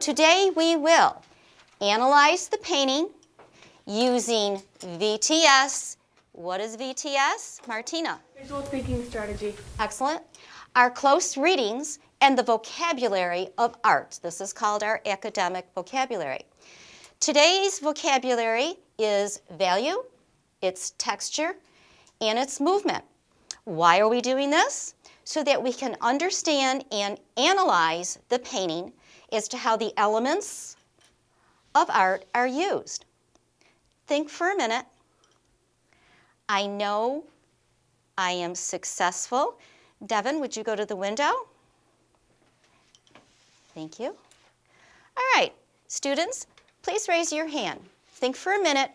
today we will analyze the painting using VTS. What is VTS? Martina. Visual thinking strategy. Excellent. Our close readings and the vocabulary of art. This is called our academic vocabulary. Today's vocabulary is value, its texture, and its movement. Why are we doing this? So that we can understand and analyze the painting as to how the elements of art are used. Think for a minute. I know I am successful. Devin, would you go to the window? Thank you. All right, students, please raise your hand. Think for a minute.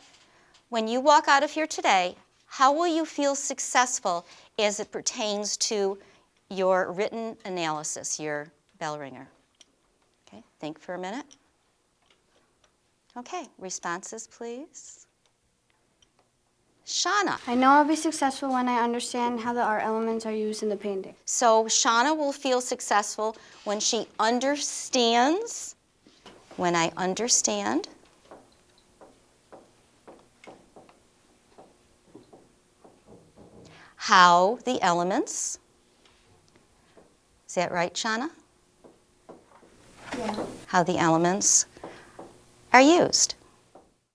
When you walk out of here today, how will you feel successful as it pertains to your written analysis, your bell ringer? Okay, think for a minute. Okay, responses, please. Shauna. I know I'll be successful when I understand how the art elements are used in the painting. So Shauna will feel successful when she understands, when I understand how the elements, is that right, Shauna? How the elements are used.